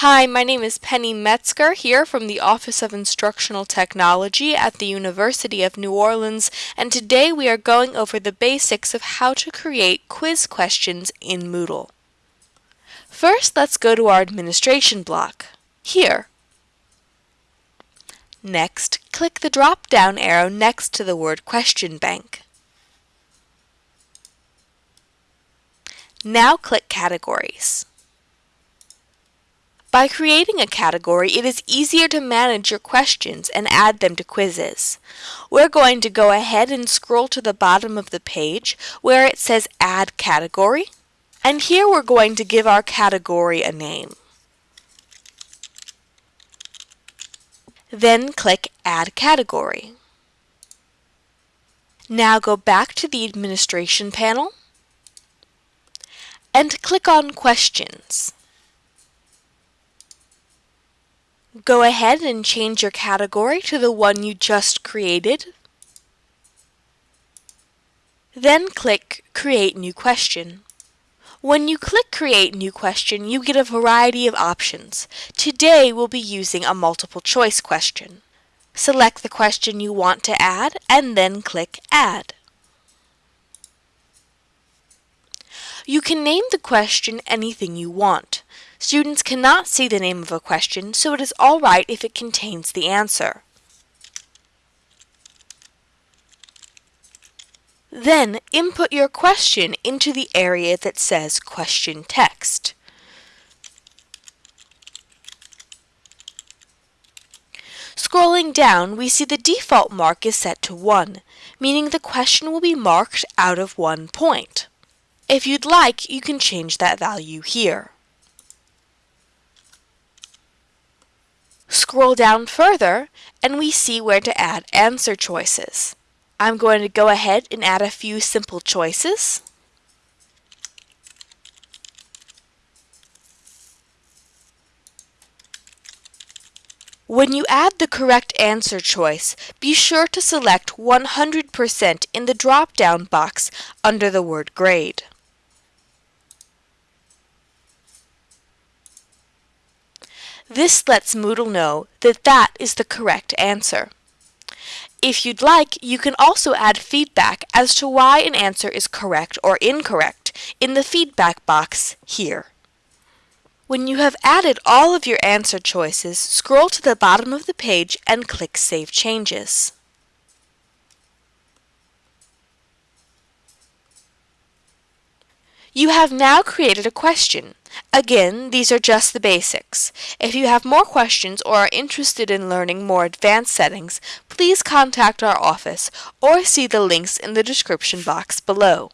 Hi, my name is Penny Metzger here from the Office of Instructional Technology at the University of New Orleans, and today we are going over the basics of how to create quiz questions in Moodle. First, let's go to our administration block, here. Next, click the drop-down arrow next to the word Question Bank. Now click Categories. By creating a category, it is easier to manage your questions and add them to quizzes. We're going to go ahead and scroll to the bottom of the page where it says Add Category, and here we're going to give our category a name. Then click Add Category. Now go back to the Administration panel and click on Questions. Go ahead and change your category to the one you just created. Then click Create New Question. When you click Create New Question, you get a variety of options. Today we'll be using a multiple choice question. Select the question you want to add and then click Add. You can name the question anything you want. Students cannot see the name of a question, so it is all right if it contains the answer. Then input your question into the area that says Question Text. Scrolling down, we see the default mark is set to 1, meaning the question will be marked out of one point. If you'd like, you can change that value here. Scroll down further and we see where to add answer choices. I'm going to go ahead and add a few simple choices. When you add the correct answer choice, be sure to select 100% in the drop-down box under the word grade. This lets Moodle know that that is the correct answer. If you'd like, you can also add feedback as to why an answer is correct or incorrect in the feedback box here. When you have added all of your answer choices, scroll to the bottom of the page and click Save Changes. You have now created a question. Again, these are just the basics. If you have more questions or are interested in learning more advanced settings, please contact our office or see the links in the description box below.